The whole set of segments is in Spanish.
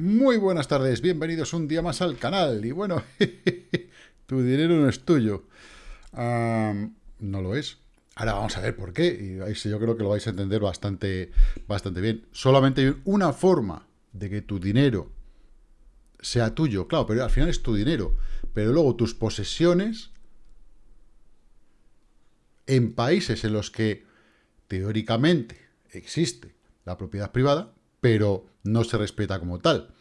Muy buenas tardes, bienvenidos un día más al canal. Y bueno, tu dinero no es tuyo. no lo es. Ahora vamos a ver por qué. Y yo creo que lo vais a entender bastante, bastante bien. Solamente hay una forma de que tu dinero sea tuyo. Claro, pero al final es tu dinero. Pero luego tus posesiones en países en los que teóricamente existe la propiedad privada, pero no se respeta como tal.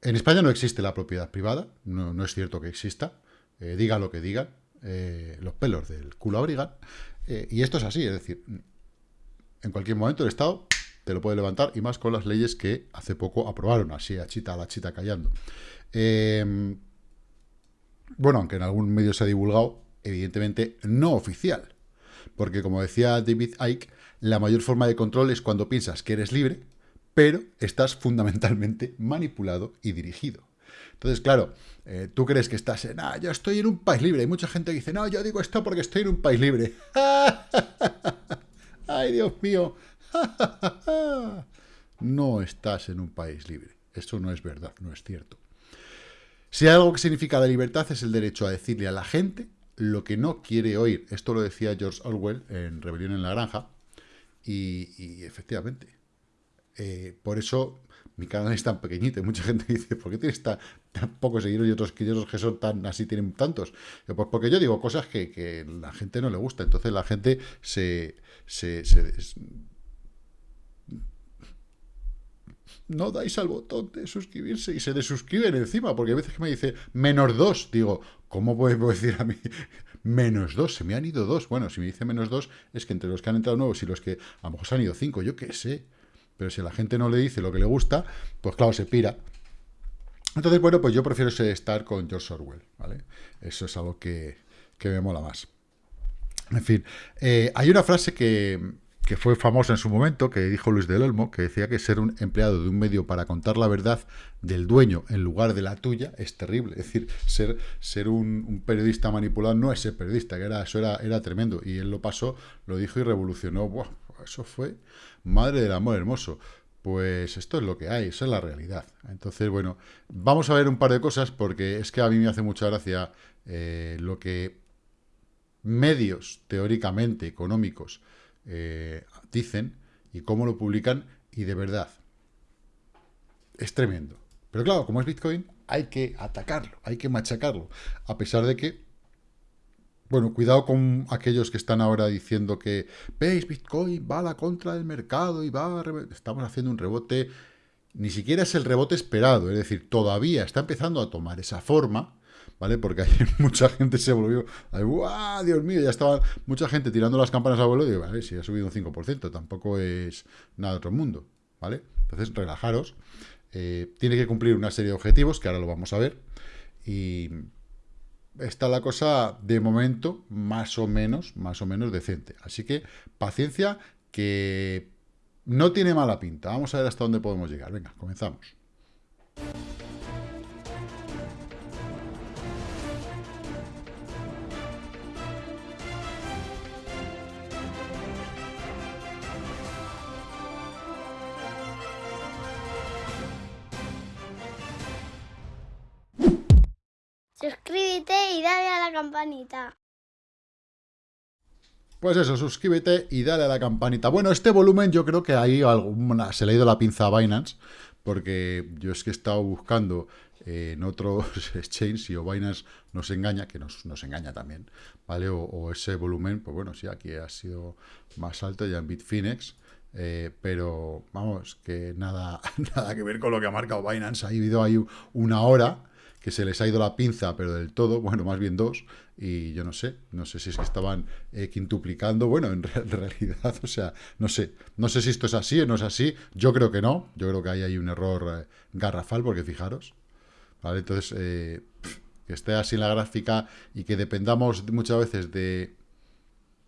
En España no existe la propiedad privada, no, es cierto que exista, eh, diga lo que diga, eh, los pelos del culo abrigan, eh, y esto es así, es decir, en cualquier momento el Estado te lo puede levantar, y más con las leyes que hace poco aprobaron, así a chita a la chita callando. Bueno, aunque en algún medio se ha divulgado, evidentemente no oficial, porque como decía David Icke, la mayor forma de control es cuando piensas que eres libre, pero estás fundamentalmente manipulado y dirigido. Entonces, claro, eh, tú crees que estás en, ah, yo estoy en un país libre. Hay mucha gente que dice, no, yo digo esto porque estoy en un país libre. ¡Ay, Dios mío! no estás en un país libre. Eso no es verdad, no es cierto. Si hay algo que significa la libertad es el derecho a decirle a la gente lo que no quiere oír. Esto lo decía George Orwell en Rebelión en la Granja. y efectivamente, eh, por eso mi canal es tan pequeñito. Y mucha gente dice, ¿por qué tienes tan, pocos seguidores y otros que, que son tan así tienen tantos? Pues porque yo digo cosas que, que la gente no le gusta. Entonces la gente se, se, no dais al botón de suscribirse y se desuscriben encima, porque a veces que me dice menos dos, digo, ¿cómo puedo decir a mí menos dos? Se me han ido dos. Bueno, si me dice menos dos, es que entre los que han entrado nuevos y los que a lo mejor se han ido cinco, yo qué sé. Pero si la gente no le dice lo que le gusta, pues claro, se pira. Entonces, bueno, pues yo prefiero estar con George Orwell, ¿vale? Eso es algo que, me mola más. En fin, eh, hay una frase que, que, fue famosa en su momento, que dijo Luis del Olmo, que decía que ser un empleado de un medio para contar la verdad del dueño en lugar de la tuya es terrible. Es decir, ser, ser un, periodista manipulado no es ser periodista, que era, eso era, era tremendo. Y él lo pasó, lo dijo y revolucionó. Eso fue madre del amor hermoso. Pues esto es lo que hay, eso es la realidad. Entonces, bueno, vamos a ver un par de cosas porque es que a mí me hace mucha gracia eh, lo que medios teóricamente económicos eh, dicen y cómo lo publican y de verdad es tremendo. Pero claro, como es Bitcoin, hay que atacarlo, hay que machacarlo, a pesar de que bueno, cuidado con aquellos que están ahora diciendo que, veis, Bitcoin va a la contra del mercado y va a... Estamos haciendo un rebote, ni siquiera es el rebote esperado, es decir, todavía está empezando a tomar esa forma, ¿vale? Porque hay mucha gente se volvió, ¡guau, Dios mío! Ya estaba mucha gente tirando las campanas a vuelo y digo, vale, si ha subido un 5%, tampoco es nada de otro mundo, ¿vale? Entonces, relajaros. Eh, tiene que cumplir una serie de objetivos, que ahora lo vamos a ver, y está la cosa de momento más o menos, más o menos decente. Así que paciencia que no tiene mala pinta. Vamos a ver hasta dónde podemos llegar. Venga, comenzamos. Suscríbete y dale a la campanita. Pues eso, suscríbete y dale a la campanita. Bueno, este volumen yo creo que ahí alguna, se le ha ido la pinza a Binance, porque yo es que he estado buscando en otros exchanges y o Binance nos engaña, que nos, engaña también, ¿vale? O, ese volumen, pues bueno, sí, aquí ha sido más alto ya en Bitfinex, eh, pero vamos, que nada, nada que ver con lo que ha marcado Binance. Ha habido ahí una hora que se les ha ido la pinza, pero del todo, bueno, más bien dos, y yo no sé, no sé si es que estaban eh, quintuplicando, bueno, en, realidad, o sea, no sé, no sé si esto es así o no es así, yo creo que no, yo creo que ahí hay un error eh, garrafal, porque fijaros, ¿vale? Entonces, eh, que esté así en la gráfica y que dependamos muchas veces de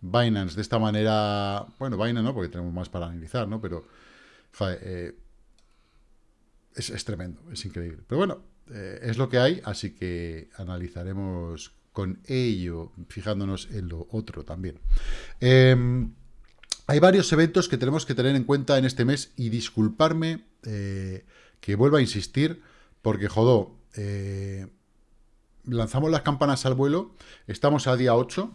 Binance de esta manera, bueno, Binance no, porque tenemos más para analizar, ¿no? Pero, es, es tremendo, es increíble. Pero bueno, eh, es lo que hay, así que analizaremos con ello, fijándonos en lo otro también. Em, hay varios eventos que tenemos que tener en cuenta en este mes y disculparme eh, que vuelva a insistir, porque jodó, eh, lanzamos las campanas al vuelo, estamos a día 8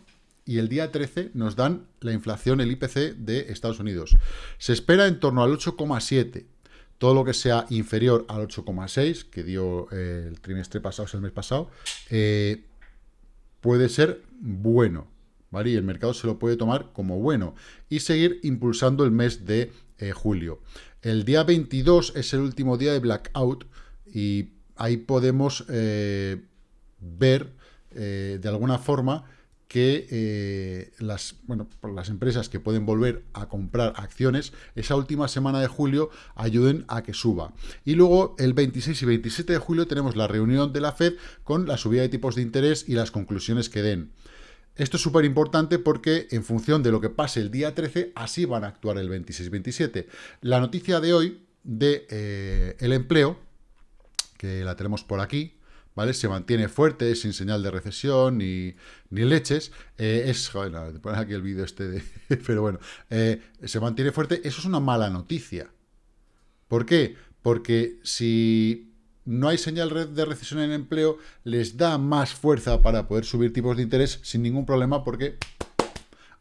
y el día 13 nos dan la inflación, el IPC de Estados Unidos. Se espera en torno al 8,7. Todo lo que sea inferior al 8,6, que dio eh, el trimestre pasado, o el mes pasado, eh, puede ser bueno. ¿vale? Y el mercado se lo puede tomar como bueno. Y seguir impulsando el mes de eh, julio. El día 22 es el último día de blackout y ahí podemos ver de alguna forma que eh, las, bueno, las empresas que pueden volver a comprar acciones esa última semana de julio ayuden a que suba. Y luego el 26 y 27 de julio tenemos la reunión de la FED con la subida de tipos de interés y las conclusiones que den. Esto es súper importante porque en función de lo que pase el día 13, así van a actuar el 26-27. La noticia de hoy de eh, el empleo, que la tenemos por aquí, ¿vale? Se mantiene fuerte, sin señal de recesión ni, ni leches. Eh, es, joder, te pones aquí el vídeo este de... pero bueno, eh, se mantiene fuerte. Eso es una mala noticia. ¿Por qué? Porque si no hay señal de recesión en empleo, les da más fuerza para poder subir tipos de interés sin ningún problema porque...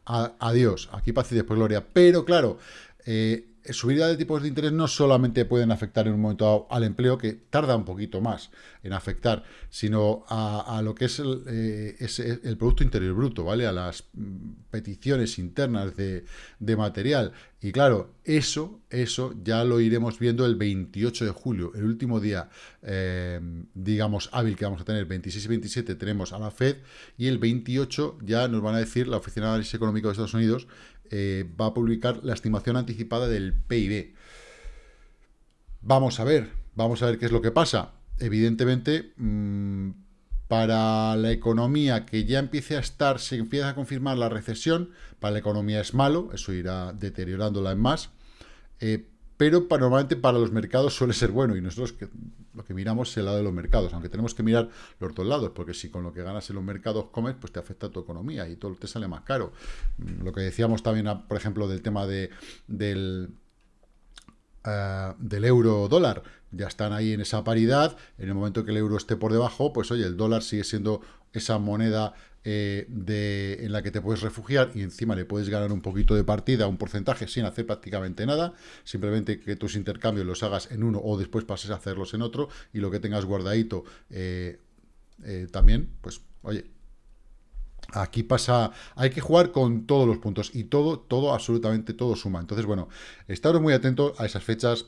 adiós, aquí paz y después gloria. Pero claro, eh, subida de tipos de interés no solamente pueden afectar en un momento dado al empleo, que tarda un poquito más en afectar, sino a, lo que es el, eh, Producto Interior Bruto, ¿vale? A las mm, peticiones internas de, material. Y claro, eso, eso ya lo iremos viendo el 28 de julio, el último día, eh, digamos, hábil que vamos a tener, 26 y 27 tenemos a la FED, y el 28 ya nos van a decir la Oficina de Análisis Económico de Estados Unidos eh, va a publicar la estimación anticipada del PIB. Vamos a ver, vamos a ver qué es lo que pasa. Evidentemente, mm, para la economía que ya empiece a estar, se empieza a confirmar la recesión, para la economía es malo, eso irá deteriorándola en más. Eh, pero normalmente para los mercados suele ser bueno y nosotros lo que miramos es el lado de los mercados, aunque tenemos que mirar los dos lados, porque si con lo que ganas en los mercados comes, pues te afecta tu economía y todo te sale más caro. Mm, lo que decíamos también, por ejemplo, del tema de, del, eh, del euro dólar, ya están ahí en esa paridad, en el momento que el euro esté por debajo, pues oye, el dólar sigue siendo esa moneda eh, de, en la que te puedes refugiar y encima le puedes ganar un poquito de partida, un porcentaje sin hacer prácticamente nada, simplemente que tus intercambios los hagas en uno o después pases a hacerlos en otro y lo que tengas guardadito eh, eh, también, pues oye, Aquí pasa, hay que jugar con todos los puntos y todo, todo, absolutamente todo suma. Entonces, bueno, estaros muy atentos a esas fechas.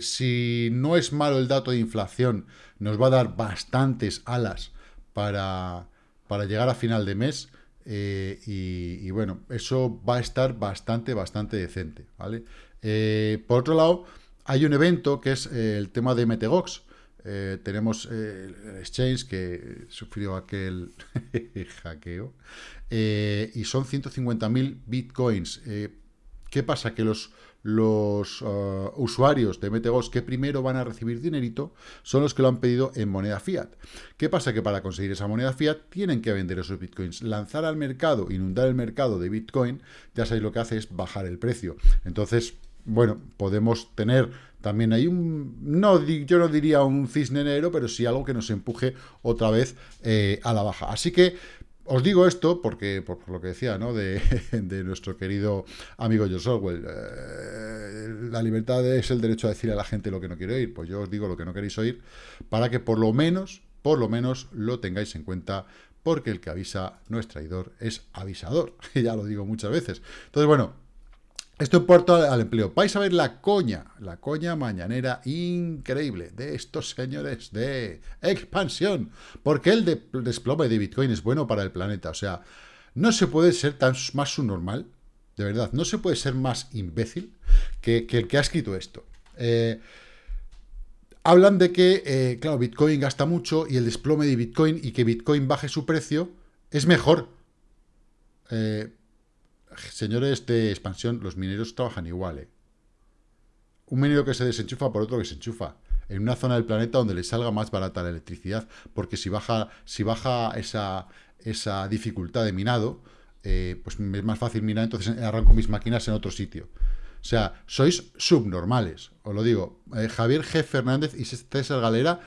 si no es malo el dato de inflación, nos va a dar bastantes alas para, para llegar a final de mes. Eh, y, bueno, eso va a estar bastante, bastante decente, ¿vale? Eh, por otro lado, hay un evento que es eh, el tema de Metegox. tenemos el exchange que sufrió aquel hackeo y son 150.000 bitcoins. ¿Qué pasa? Que los los uh, usuarios de MTGOS que primero van a recibir dinerito son los que lo han pedido en moneda fiat. ¿Qué pasa? Que para conseguir esa moneda fiat tienen que vender esos bitcoins. Lanzar al mercado, inundar el mercado de bitcoin, ya sabéis lo que hace es bajar el precio. Entonces, bueno, podemos tener también hay un, no, yo no diría un cisne negro, pero sí algo que nos empuje otra vez eh, a la baja. Así que os digo esto porque, por, lo que decía, ¿no? De, nuestro querido amigo George Orwell. Eh, la libertad es el derecho a decir a la gente lo que no quiere oír. Pues yo os digo lo que no queréis oír para que por lo menos, por lo menos, lo tengáis en cuenta porque el que avisa no es traidor, es avisador. ya lo digo muchas veces. Entonces, bueno, esto puerto al, empleo. Vais a ver la coña, la coña mañanera increíble de estos señores de expansión. Porque el desplome de Bitcoin es bueno para el planeta. O sea, no se puede ser tan más subnormal, de verdad, no se puede ser más imbécil que, el que ha escrito esto. Eh, hablan de que, eh, claro, Bitcoin gasta mucho y el desplome de Bitcoin y que Bitcoin baje su precio es mejor. Eh, señores de expansión, los mineros trabajan igual, ¿eh? Un minero que se desenchufa por otro que se enchufa. En una zona del planeta donde le salga más barata la electricidad, porque si baja, si baja esa, esa dificultad de minado, eh, pues es más fácil minar, entonces arranco mis máquinas en otro sitio. O sea, sois subnormales, os lo digo. Eh, Javier G. Fernández y César Galera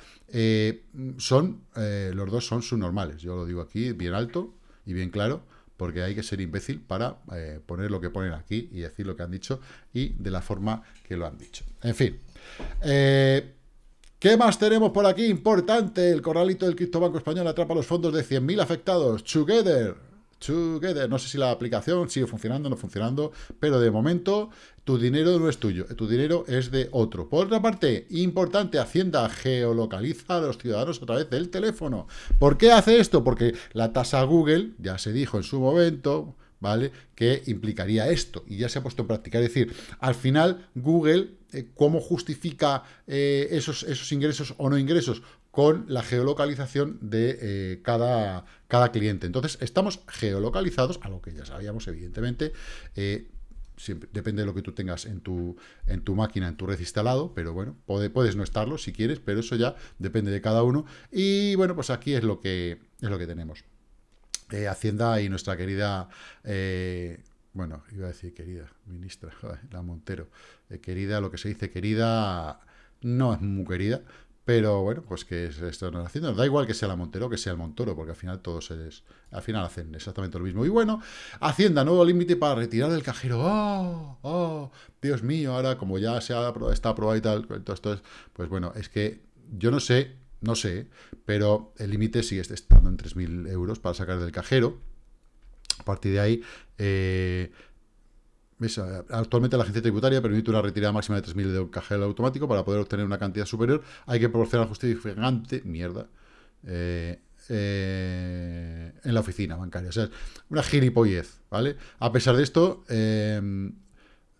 son, los dos son subnormales. Yo lo digo aquí bien alto y bien claro, porque hay que ser imbécil para poner lo que ponen aquí y decir lo que han dicho y de la forma que lo han dicho. En fin. ¿Qué más tenemos por aquí? Importante, el corralito del Criptobanco Español atrapa los fondos de 100.000 afectados. Together. No sé si la aplicación sigue funcionando o no funcionando, pero de momento tu dinero no es tuyo, tu dinero es de otro. Por otra parte, importante, Hacienda geolocaliza a los ciudadanos a través del teléfono. ¿Por qué hace esto? Porque la tasa Google, ya se dijo en su momento, ¿vale? Que implicaría esto, y ya se ha puesto en práctica. Es decir, al final, Google, eh, ¿cómo justifica eh, esos, esos ingresos o no ingresos? Con la geolocalización de eh, cada, cada cliente. Entonces, estamos geolocalizados, a lo que ya sabíamos, evidentemente, depende de lo que tú tengas en tu, en tu máquina, en tu red instalado, pero bueno, puedes no estarlo si quieres, pero eso ya depende de cada uno. Y bueno, pues aquí es lo que, es lo que tenemos. Eh, Hacienda y nuestra querida, eh, bueno, iba a decir querida, ministra, la Montero, eh, querida, lo que se dice querida, no es muy querida, pero bueno, pues que esto no Hacienda, da igual que sea la Montero que sea el Montoro, porque al final todos es, al final hacen exactamente lo mismo. Y bueno, Hacienda, nuevo límite para retirar del cajero. ¡Oh! ¡Oh! Dios mío, ahora como ya se ha, está aprobado y tal, todo esto es, pues bueno, es que yo no sé no sé, pero el límite sigue estando en 3.000 euros para sacar del cajero. A partir de ahí, eh, actualmente la agencia tributaria permite una retirada máxima de 3.000 de cajero automático para poder obtener una cantidad superior. Hay que proporcionar justificante, mierda, eh, eh, en la oficina bancaria. O sea, una gilipollez, ¿vale? A pesar de esto,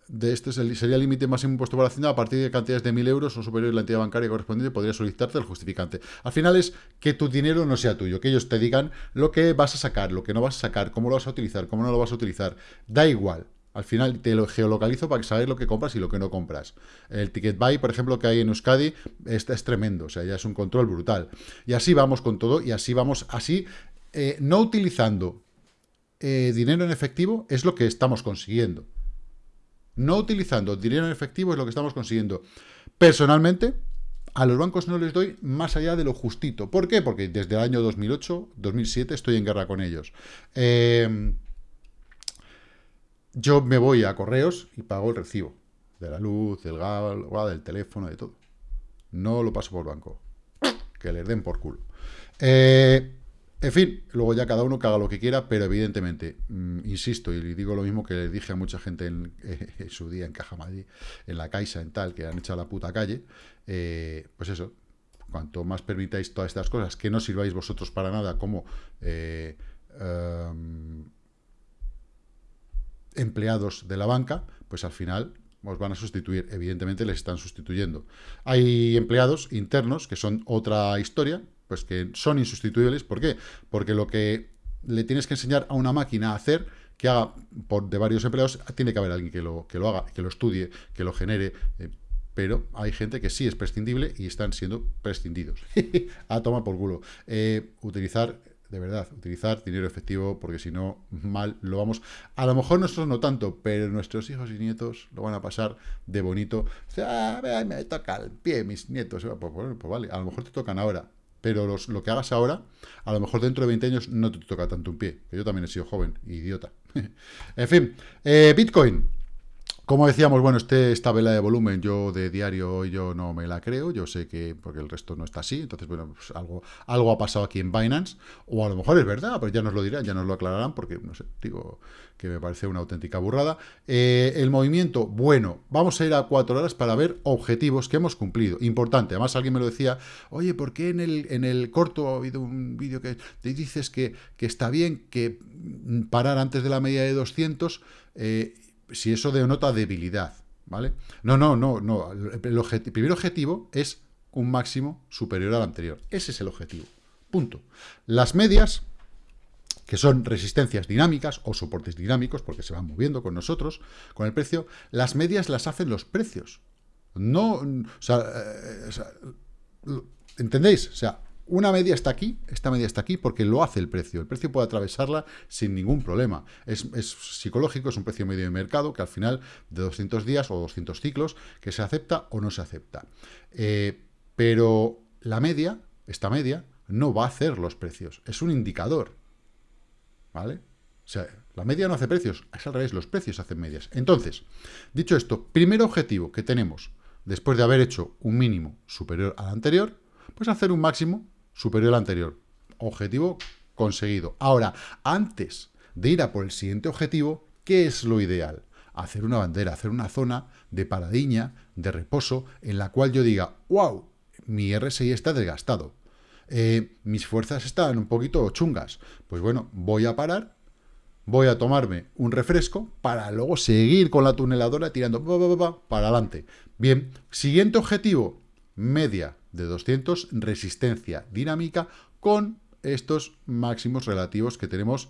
de este sería el límite máximo impuesto por Hacienda a partir de cantidades de 1.000 euros o superior la entidad bancaria correspondiente podría solicitarte el justificante. Al final es que tu dinero no sea tuyo, que ellos te digan lo que vas a sacar, lo que no vas a sacar, cómo lo vas a utilizar, cómo no lo vas a utilizar. Da igual. Al final te lo geolocalizo para saber lo que compras y lo que no compras. El ticket buy, por ejemplo, que hay en Euskadi, es tremendo. O sea, ya es un control brutal. Y así vamos con todo y así vamos, así, eh, no utilizando eh, dinero en efectivo es lo que estamos consiguiendo. No utilizando dinero en efectivo es lo que estamos consiguiendo. Personalmente, a los bancos no les doy más allá de lo justito. ¿Por qué? Porque desde el año 2008, 2007 estoy en guerra con ellos. Eh, yo me voy a correos y pago el recibo de la luz, del gas, del teléfono, de todo. No lo paso por banco. Que les den por culo. Eh, en fin, luego ya cada uno haga lo que quiera, pero evidentemente, mm, insisto, y digo lo mismo que le dije a mucha gente en, su día en Caja Madrid, en la Caixa, en tal, que han echado la puta calle, eh, pues eso, cuanto más permitáis todas estas cosas, que no sirváis vosotros para nada como eh, em, empleados de la banca, pues al final os van a sustituir. Evidentemente les están sustituyendo. Hay empleados internos que son otra historia, pues que son insustituibles. ¿Por qué? Porque lo que le tienes que enseñar a una máquina a hacer, que haga por, de varios empleados, tiene que haber alguien que lo, que lo haga, que lo estudie, que lo genere. Eh, pero hay gente que sí es prescindible y están siendo prescindidos. a tomar por culo. Eh, utilizar de verdad, utilizar dinero efectivo, porque si no, mal lo vamos... A lo mejor nosotros no tanto, pero nuestros hijos y nietos lo van a pasar de bonito. Ah, me toca el pie, mis nietos. Pues, pues, vale, a lo mejor te tocan ahora, pero lo que hagas ahora, a lo mejor dentro de 20 años no te toca tanto un pie, que yo también he sido joven, idiota. en fin, eh, Bitcoin. Como decíamos, bueno, este, esta vela de volumen yo de diario yo no me la creo, yo sé que, porque el resto no está así, entonces, bueno, pues algo, algo ha pasado aquí en Binance, o a lo mejor es verdad, pero ya nos lo dirán, ya nos lo aclararán, porque, no sé, digo que me parece una auténtica burrada. Eh, el movimiento, bueno, vamos a ir a cuatro horas para ver objetivos que hemos cumplido, importante, además alguien me lo decía, oye, ¿por qué en el, en el corto ha habido un vídeo que te dices que, que está bien que parar antes de la media de 200, eh, si eso denota debilidad, ¿vale? No, no, no, no. El, primer objetivo es un máximo superior al anterior. Ese es el objetivo. Punto. Las medias, que son resistencias dinámicas o soportes dinámicos, porque se van moviendo con nosotros, con el precio, las medias las hacen los precios. No, o sea, eh, ¿entendéis? O sea, una media está aquí, esta media está aquí porque lo hace el precio. El precio puede atravesarla sin ningún problema. Es, psicológico, es un precio medio de mercado que al final de 200 días o 200 ciclos que se acepta o no se acepta. Eh, pero la media, esta media, no va a hacer los precios. Es un indicador. ¿Vale? O sea, la media no hace precios, es al revés, los precios hacen medias. Entonces, dicho esto, primer objetivo que tenemos, después de haber hecho un mínimo superior al anterior, pues hacer un máximo superior al anterior. Objetivo conseguido. Ahora, antes de ir a por el siguiente objetivo, ¿qué es lo ideal? Hacer una bandera, hacer una zona de paradiña, de reposo, en la cual yo diga, wow, mi RSI está desgastado. Eh, mis fuerzas están un poquito chungas. Pues bueno, voy a parar, voy a tomarme un refresco para luego seguir con la tuneladora tirando para adelante. Bien, siguiente objetivo, media de 200, resistencia dinámica con estos máximos relativos que tenemos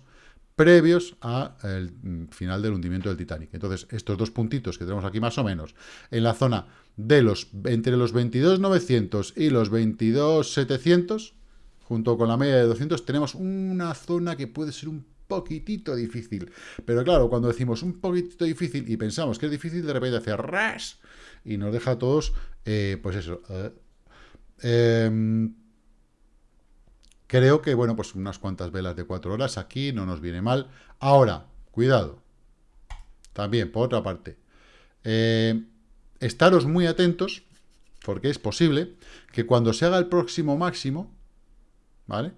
previos al final del hundimiento del Titanic. Entonces, estos dos puntitos que tenemos aquí más o menos, en la zona de los entre los 22.900 y los 22.700, junto con la media de 200, tenemos una zona que puede ser un poquitito difícil. Pero claro, cuando decimos un poquitito difícil y pensamos que es difícil, de repente hace ras y nos deja a todos, eh, pues eso, eh, Em, creo que, bueno, pues unas cuantas velas de cuatro horas aquí no nos viene mal. Ahora, cuidado. También, por otra parte. Eh, estaros muy atentos, porque es posible que cuando se haga el próximo máximo, ¿vale?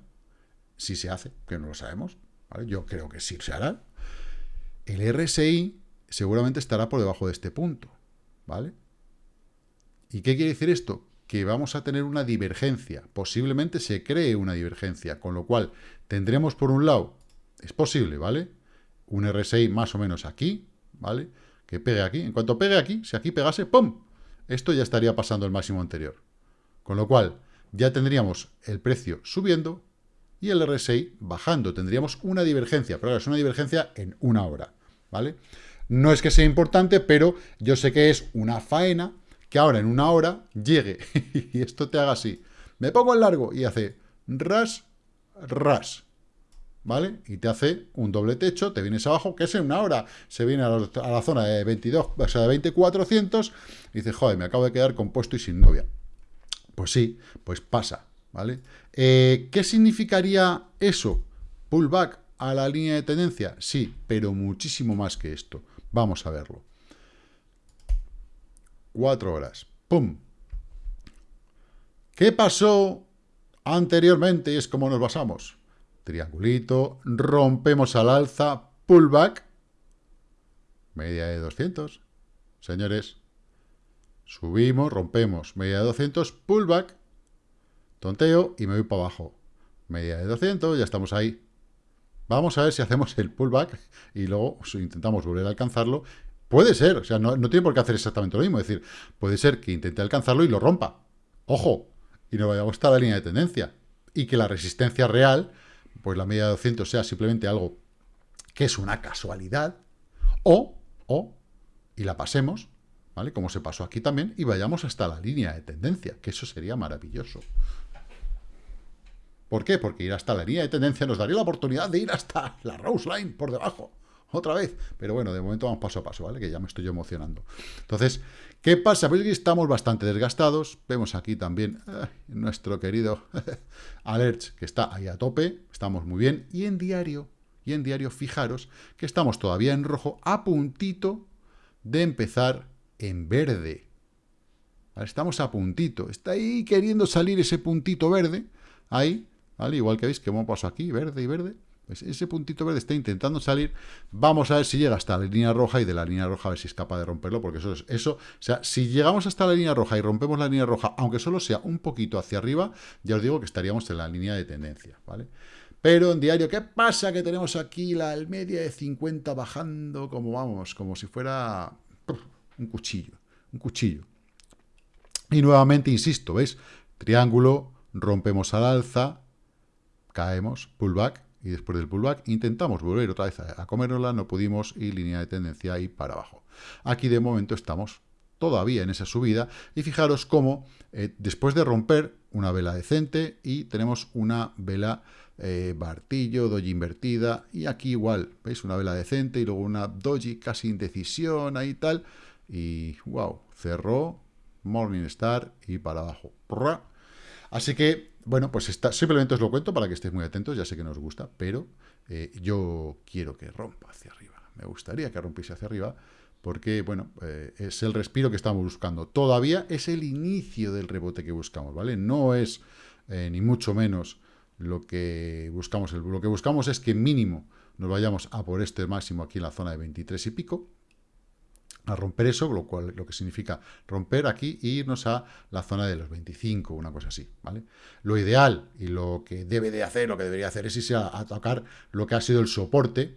Si se hace, que no lo sabemos, ¿vale? Yo creo que sí se hará. El RSI seguramente estará por debajo de este punto, ¿vale? ¿Y qué quiere decir esto? Que vamos a tener una divergencia. Posiblemente se cree una divergencia, con lo cual tendremos por un lado, es posible, ¿vale? Un RSI más o menos aquí, ¿vale? Que pegue aquí. En cuanto pegue aquí, si aquí pegase, ¡pum! Esto ya estaría pasando el máximo anterior. Con lo cual, ya tendríamos el precio subiendo y el RSI bajando. Tendríamos una divergencia, pero ahora es una divergencia en una hora, ¿vale? No es que sea importante, pero yo sé que es una faena que ahora en una hora llegue y esto te haga así. Me pongo en largo y hace ras, ras. ¿Vale? Y te hace un doble techo, te vienes abajo, que es en una hora. Se viene a la, zona de 22, o sea, de 2400 y dice, joder, me acabo de quedar compuesto y sin novia. Pues sí, pues pasa, ¿vale? Eh, ¿Qué significaría eso? ¿Pullback a la línea de tendencia? Sí, pero muchísimo más que esto. Vamos a verlo. Cuatro horas. ¡Pum! ¿Qué pasó anteriormente? Y es como nos basamos. Triangulito, rompemos al alza, pullback, media de 200. Señores, subimos, rompemos, media de 200, pullback, tonteo y me voy para abajo. Media de 200, ya estamos ahí. Vamos a ver si hacemos el pullback y luego intentamos volver a alcanzarlo Puede ser, o sea, no, tiene por qué hacer exactamente lo mismo. Es decir, puede ser que intente alcanzarlo y lo rompa. Ojo, y no vayamos hasta la línea de tendencia. Y que la resistencia real, pues la media de 200 sea simplemente algo que es una casualidad, o, o, y la pasemos, ¿vale? Como se pasó aquí también, y vayamos hasta la línea de tendencia, que eso sería maravilloso. ¿Por qué? Porque ir hasta la línea de tendencia nos daría la oportunidad de ir hasta la Rose Line por debajo otra vez. Pero bueno, de momento vamos paso a paso, ¿vale? Que ya me estoy emocionando. Entonces, ¿qué pasa? Pues que estamos bastante desgastados. Vemos aquí también nuestro querido Alerts, que está ahí a tope. Estamos muy bien. Y en diario, y en diario, fijaros que estamos todavía en rojo, a puntito de empezar en verde. Estamos a puntito. Está ahí queriendo salir ese puntito verde. Ahí, ¿vale? Igual que veis que hemos pasado aquí, verde y verde. Pues ese puntito verde está intentando salir. Vamos a ver si llega hasta la línea roja y de la línea roja a ver si es capaz de romperlo, porque eso es eso. O sea, si llegamos hasta la línea roja y rompemos la línea roja, aunque solo sea un poquito hacia arriba, ya os digo que estaríamos en la línea de tendencia, ¿vale? Pero en diario, ¿qué pasa? Que tenemos aquí la media de 50 bajando como vamos, como si fuera un cuchillo, un cuchillo. Y nuevamente, insisto, ¿veis? Triángulo, rompemos al alza, caemos, pullback, y después del pullback intentamos volver otra vez a, comérnosla, no pudimos y línea de tendencia ahí para abajo. Aquí de momento estamos todavía en esa subida y fijaros cómo eh, después de romper una vela decente y tenemos una vela eh, martillo, doji invertida, y aquí igual, ¿veis? Una vela decente y luego una doji casi indecisión, ahí tal, y wow, cerró, Morningstar y para abajo. Así que, bueno, pues está, simplemente os lo cuento para que estéis muy atentos, ya sé que nos gusta, pero eh, yo quiero que rompa hacia arriba. Me gustaría que rompiese hacia arriba, porque, bueno, eh, es el respiro que estamos buscando. Todavía es el inicio del rebote que buscamos, ¿vale? No es, eh, ni mucho menos, lo que buscamos. Lo que buscamos es que mínimo nos vayamos a por este máximo aquí en la zona de 23 y pico, a romper eso, lo cual lo que significa romper aquí e irnos a la zona de los 25, una cosa así, ¿vale? Lo ideal y lo que debe de hacer, lo que debería hacer es irse a, tocar lo que ha sido el soporte,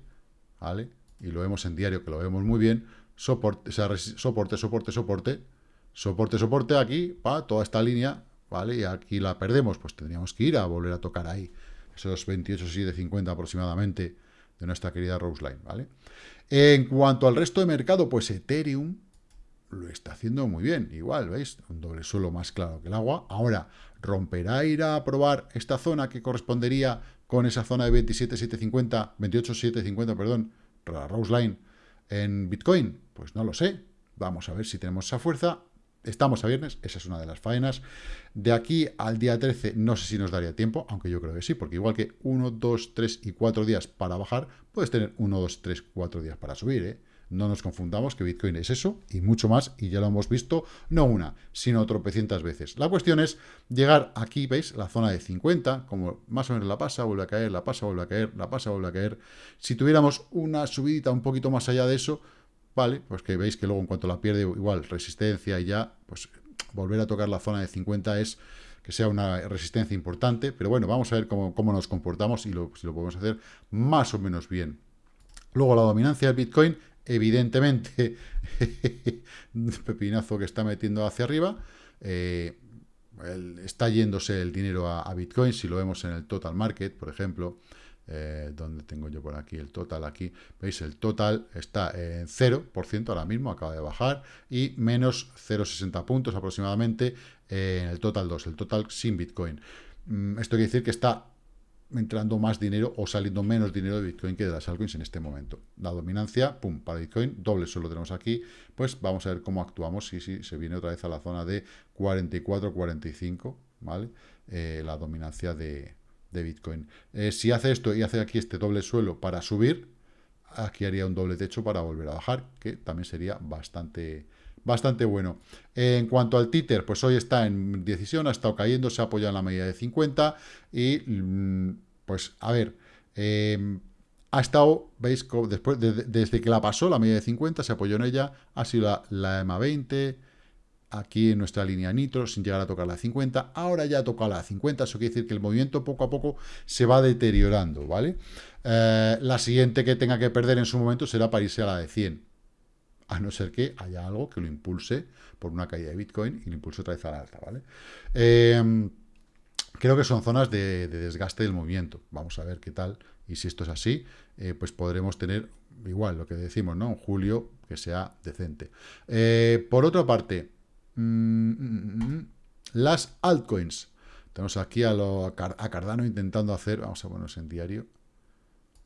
¿vale? Y lo vemos en diario, que lo vemos muy bien, soporte, soporte, soporte, soporte, soporte, soporte, aquí, pa, toda esta línea, ¿vale? Y aquí la perdemos, pues tendríamos que ir a volver a tocar ahí, esos 28, 50 aproximadamente de nuestra querida Roseline, ¿vale? En cuanto al resto de mercado, pues Ethereum lo está haciendo muy bien, igual, ¿veis? Un doble suelo más claro que el agua. Ahora, ¿romperá ir a probar esta zona que correspondería con esa zona de 27.750, 28.750, perdón, la Roseline en Bitcoin? Pues no lo sé. Vamos a ver si tenemos esa fuerza. Estamos a viernes, esa es una de las faenas. De aquí al día 13 no sé si nos daría tiempo, aunque yo creo que sí, porque igual que 1, 2, 3 y 4 días para bajar, puedes tener 1, 2, 3, 4 días para subir, ¿eh? No nos confundamos que Bitcoin es eso y mucho más, y ya lo hemos visto, no una, sino tropecientas veces. La cuestión es llegar aquí, ¿veis? La zona de 50, como más o menos la pasa, vuelve a caer, la pasa, vuelve a caer, la pasa, vuelve a caer. Si tuviéramos una subidita un poquito más allá de eso, ¿vale? Pues que veis que luego en cuanto la pierde, igual resistencia y ya, pues volver a tocar la zona de 50 es que sea una resistencia importante, pero bueno, vamos a ver cómo, nos comportamos y si lo podemos hacer más o menos bien. Luego la dominancia del Bitcoin, evidentemente, pepinazo que está metiendo hacia arriba, eh, está yéndose el dinero a, Bitcoin, si lo vemos en el total market, por ejemplo, eh, donde tengo yo por aquí el total, aquí, veis, el total está en 0% ahora mismo, acaba de bajar, y menos 0,60 puntos aproximadamente en el total 2, el total sin Bitcoin. Mm, esto quiere decir que está entrando más dinero o saliendo menos dinero de Bitcoin que de las altcoins en este momento. La dominancia, pum, para Bitcoin, doble solo tenemos aquí, pues vamos a ver cómo actuamos si, si se viene otra vez a la zona de 44, 45, ¿vale? Eh, la dominancia de, de Bitcoin. Eh, si hace esto y hace aquí este doble suelo para subir, aquí haría un doble techo para volver a bajar, que también sería bastante, bastante bueno. en cuanto al títer, pues hoy está en decisión, ha estado cayendo, se ha apoyado en la medida de 50 y, mm, pues, a ver, em, ha estado, veis, después desde que la pasó, la medida de 50, se apoyó en ella, ha sido la, la EMA 20, aquí en nuestra línea nitro sin llegar a tocar la 50. Ahora ya toca la 50, eso quiere decir que el movimiento poco a poco se va deteriorando, ¿vale? Eh, la siguiente que tenga que perder en su momento será para irse a la de 100. A no ser que haya algo que lo impulse por una caída de Bitcoin y lo impulse otra vez a la alta, ¿vale? Em, creo que son zonas de, desgaste del movimiento. Vamos a ver qué tal. Y si esto es así, eh, pues podremos tener igual lo que decimos, ¿no? En julio que sea decente. Eh, por otra parte, Mm, mm, mm, las altcoins. Tenemos aquí a, lo, Cardano intentando hacer, vamos a ponernos en diario,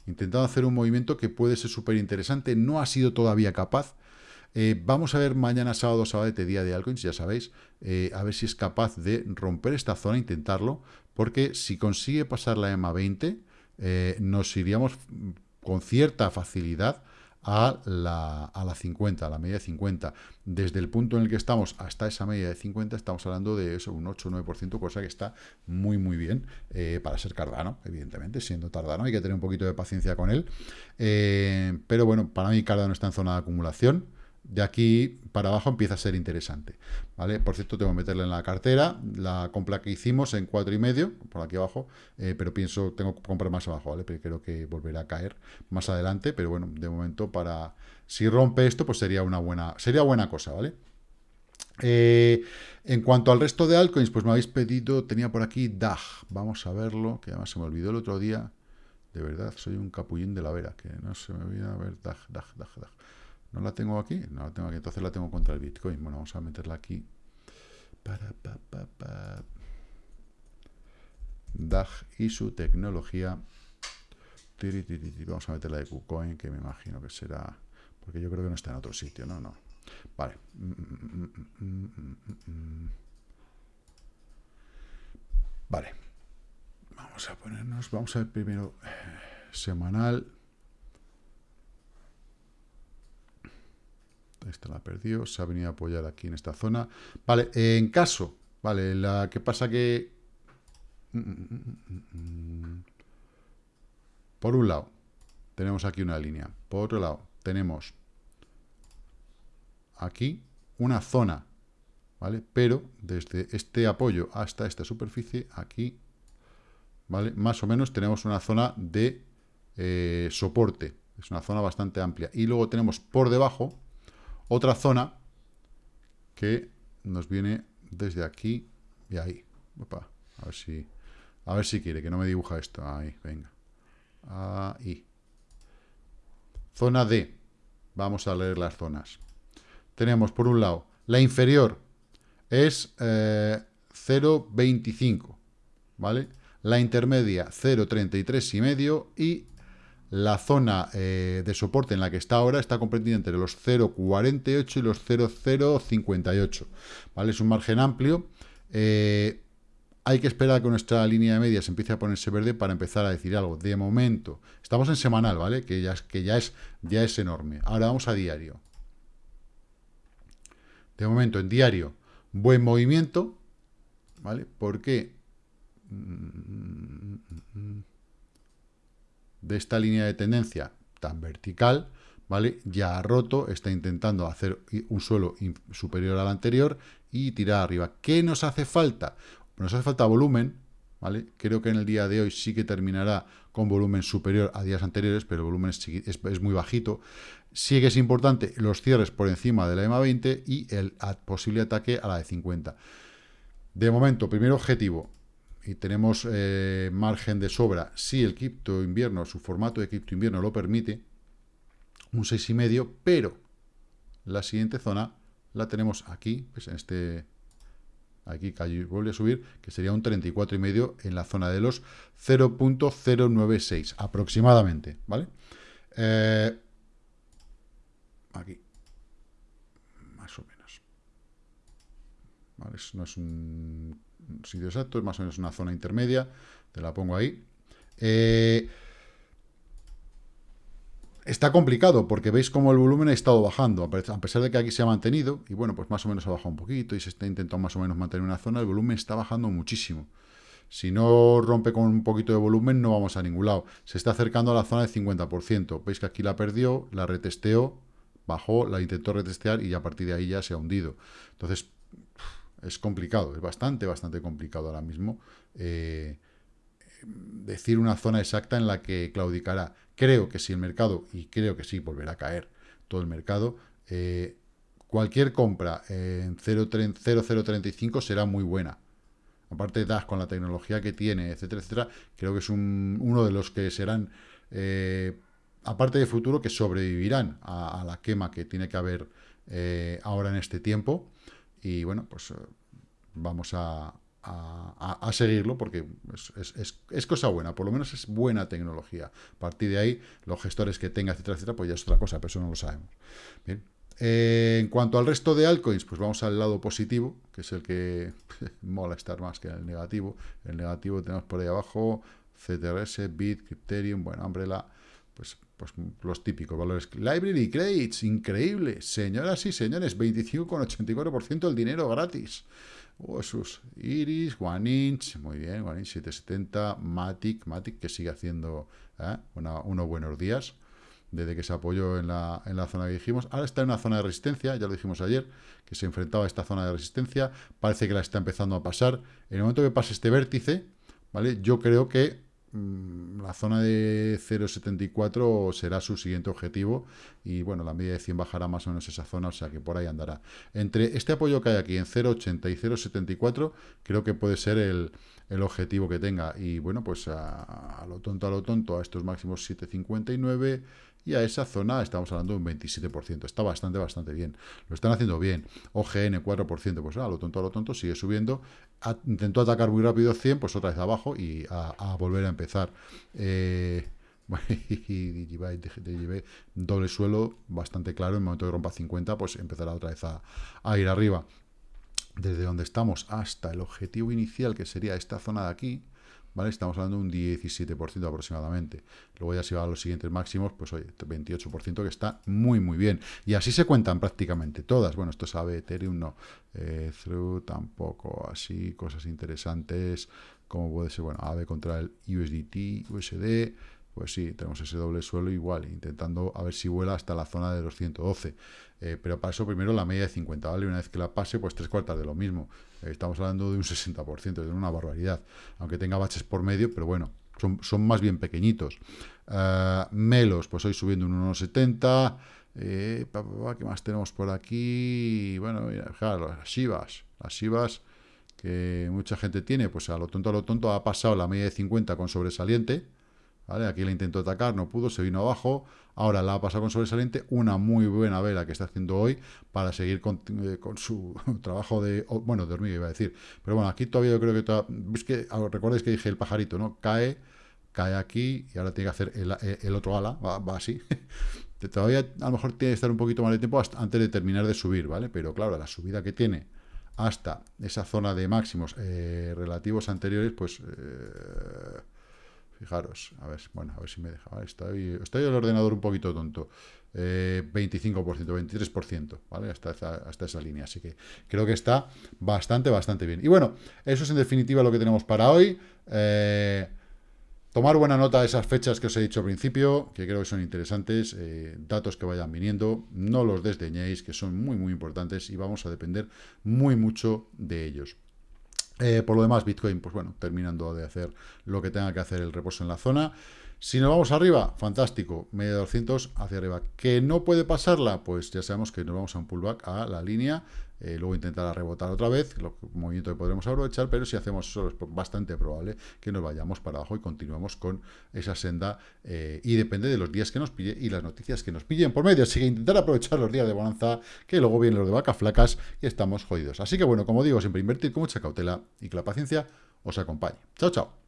intentando hacer un movimiento que puede ser súper interesante, no ha sido todavía capaz. Eh, vamos a ver mañana sábado, sábado, día de altcoins, ya sabéis, eh, a ver si es capaz de romper esta zona, intentarlo, porque si consigue pasar la EMA 20, eh, nos iríamos con cierta facilidad a la, a la 50, a la media de 50. Desde el punto en el que estamos hasta esa media de 50, estamos hablando de eso, un 8 o 9%, cosa que está muy, muy bien eh, para ser Cardano, evidentemente, siendo Tardano, hay que tener un poquito de paciencia con él. Eh, pero bueno, para mí Cardano está en zona de acumulación, de aquí para abajo empieza a ser interesante, ¿vale? Por cierto, tengo que meterle en la cartera la compra que hicimos en cuatro y medio, por aquí abajo, eh, pero pienso, tengo que comprar más abajo, ¿vale? Pero creo que volverá a caer más adelante, pero bueno, de momento para... Si rompe esto, pues sería una buena, sería buena cosa, ¿vale? Eh, en cuanto al resto de altcoins, pues me habéis pedido, tenía por aquí DAG, vamos a verlo, que además se me olvidó el otro día, de verdad, soy un capullín de la vera, que no se me olvida, a ver, DAG, DAG, DAG, DAG. ¿No la tengo aquí? No la tengo aquí, entonces la tengo contra el Bitcoin. Bueno, vamos a meterla aquí. Para, pa, pa, DAG y su tecnología. Vamos a meter la de KuCoin, que me imagino que será... Porque yo creo que no está en otro sitio, ¿no? No. Vale. Vale. Vamos a ponernos... Vamos a ver primero eh, semanal. Esta la perdió, se ha venido a apoyar aquí en esta zona. Vale, en caso, vale, la que pasa que... Por un lado, tenemos aquí una línea. Por otro lado, tenemos aquí una zona, ¿vale? Pero desde este apoyo hasta esta superficie, aquí, ¿vale? Más o menos tenemos una zona de eh, soporte. Es una zona bastante amplia. Y luego tenemos por debajo otra zona que nos viene desde aquí y ahí. a ver si a ver si quiere, que no me dibuja esto. Ahí, venga. Ahí. Zona D. Vamos a leer las zonas. Tenemos, por un lado, la inferior es 0,25, eh, ¿vale? La intermedia 0,33 y medio y la zona eh, de soporte en la que está ahora está comprendida entre los 0,48 y los 0,058. ¿vale? Es un margen amplio. Eh, hay que esperar que nuestra línea de media se empiece a ponerse verde para empezar a decir algo. De momento, estamos en semanal, ¿vale? Que ya es, que ya es, ya es enorme. Ahora vamos a diario. De momento, en diario, buen movimiento, ¿vale? ¿Por qué? De esta línea de tendencia tan vertical, ¿vale? Ya ha roto, está intentando hacer un suelo superior al anterior y tirar arriba. ¿Qué nos hace falta? Nos hace falta volumen, ¿vale? Creo que en el día de hoy sí que terminará con volumen superior a días anteriores, pero el volumen es, muy bajito. Sí que es importante los cierres por encima de la EMA 20 y el posible ataque a la de 50. De momento, primer objetivo, y tenemos eh, margen de sobra, si el cripto invierno, su formato de cripto invierno lo permite, un 6,5, pero la siguiente zona la tenemos aquí, pues en este, aquí vuelve a subir, que sería un 34,5 en la zona de los 0.096 aproximadamente, ¿vale? Eh, aquí, más o menos. No es un sitio exacto, es más o menos una zona intermedia, te la pongo ahí. Eh, está complicado porque veis cómo el volumen ha estado bajando, a pesar de que aquí se ha mantenido, y bueno, pues más o menos ha bajado un poquito y se está intentando más o menos mantener una zona, el volumen está bajando muchísimo. Si no rompe con un poquito de volumen, no vamos a ningún lado. Se está acercando a la zona del 50%. Veis que aquí la perdió, la retesteó, bajó, la intentó retestear y a partir de ahí ya se ha hundido. Entonces, es complicado, es bastante, bastante complicado ahora mismo eh, decir una zona exacta en la que claudicará. Creo que si el mercado, y creo que sí, volverá a caer todo el mercado, eh, cualquier compra en 0,035 será muy buena. Aparte DAS con la tecnología que tiene, etcétera, etcétera, creo que es uno de los que serán, eh, aparte de futuro, que sobrevivirán a, la quema que tiene que haber ahora en este tiempo. Y bueno, pues eh, vamos a, seguirlo porque es, cosa buena, por lo menos es buena tecnología. A partir de ahí, los gestores que tenga, etcétera, etcétera, pues ya es otra cosa, pero eso no lo sabemos. Bien. Eh, en cuanto al resto de altcoins, pues vamos al lado positivo, que es el que mola estar más que el negativo. El negativo tenemos por ahí abajo CTRS, Bit, Crypterium, bueno, Umbrella, pues pues los típicos valores. Library Credits, increíble. Señoras y señores, 25,84% del dinero gratis. Oh, sus Iris, One Inch, muy bien, One Inch 770, Matic, Matic que sigue haciendo ¿eh? unos buenos días desde que se apoyó en la, en la zona que dijimos. Ahora está en una zona de resistencia, ya lo dijimos ayer, que se enfrentaba a esta zona de resistencia. Parece que la está empezando a pasar. En el momento que pase este vértice, ¿vale? Yo creo que la zona de 0,74 será su siguiente objetivo y bueno, la media de 100 bajará más o menos esa zona, o sea que por ahí andará. Entre este apoyo que hay aquí en 0,80 y 0,74 creo que puede ser el, objetivo que tenga y bueno, pues a, lo tonto, a lo tonto, a estos máximos 7,59 y a esa zona estamos hablando de un 27%. Está bastante, bastante bien. Lo están haciendo bien. OGN 4%, pues a lo tonto, a lo tonto, sigue subiendo. intentó atacar muy rápido 100, pues otra vez abajo y a, volver a empezar. Eh, doble suelo, bastante claro, en el momento de rompa 50, pues empezará otra vez a, ir arriba. Desde donde estamos hasta el objetivo inicial, que sería esta zona de aquí, Estamos hablando de un 17% aproximadamente. Luego ya si va a los siguientes máximos, pues oye, 28% que está muy, muy bien. Y así se cuentan prácticamente todas. Bueno, esto sabe Ethereum, no. Eh, through tampoco, así, cosas interesantes, como puede ser, bueno, AVE contra el USDT, USD, pues sí, tenemos ese doble suelo igual, intentando a ver si vuela hasta la zona de los 112. Eh, pero para eso primero la media de 50, ¿vale? Una vez que la pase, pues tres cuartas de lo mismo. Eh, estamos hablando de un 60%, de una barbaridad. Aunque tenga baches por medio, pero bueno, son, son más bien pequeñitos. Eh, melos, pues hoy subiendo un 1,70. ¿Qué más tenemos por aquí? Bueno, mira, las Shivas. Las Shivas que mucha gente tiene, pues a lo tonto, a lo tonto, ha pasado la media de 50 con sobresaliente Aquí la intentó atacar, no pudo, se vino abajo. Ahora la ha pasado con sobresaliente. Una muy buena vela que está haciendo hoy para seguir con, eh, su trabajo de... Bueno, de hormiga iba a decir. Pero bueno, aquí todavía yo creo que... que recordáis que dije el pajarito, ¿no? Cae, cae aquí y ahora tiene que hacer el, otro ala. Va, así. todavía a lo mejor tiene que estar un poquito más de tiempo antes de terminar de subir, ¿vale? Pero claro, la subida que tiene hasta esa zona de máximos eh, relativos anteriores, pues... Eh, Fijaros, a ver, bueno, a ver si me deja. Estoy, estoy el ordenador un poquito tonto. 25%, 23%, ¿vale? Hasta hasta esa línea. Así que creo que está bastante, bastante bien. Y bueno, eso es en definitiva lo que tenemos para hoy. Eh, tomar buena nota de esas fechas que os he dicho al principio, que creo que son interesantes, eh, datos que vayan viniendo, no los desdeñéis, que son muy, muy importantes y vamos a depender muy mucho de ellos. Eh, por lo demás, Bitcoin, pues bueno, terminando de hacer lo que tenga que hacer el reposo en la zona. Si nos vamos arriba, fantástico, media de 200 hacia arriba. ¿Que no puede pasarla? Pues ya sabemos que nos vamos a un pullback a la línea eh, luego intentar rebotar otra vez, lo, movimiento que podremos aprovechar, pero si hacemos eso es bastante probable que nos vayamos para abajo y continuemos con esa senda eh, y depende de los días que nos pille y las noticias que nos pillen por medio, así que intentar aprovechar los días de bonanza, que luego vienen los de vaca flacas y estamos jodidos. Así que bueno, como digo, siempre invertir con mucha cautela y que la paciencia os acompañe. Chao, chao.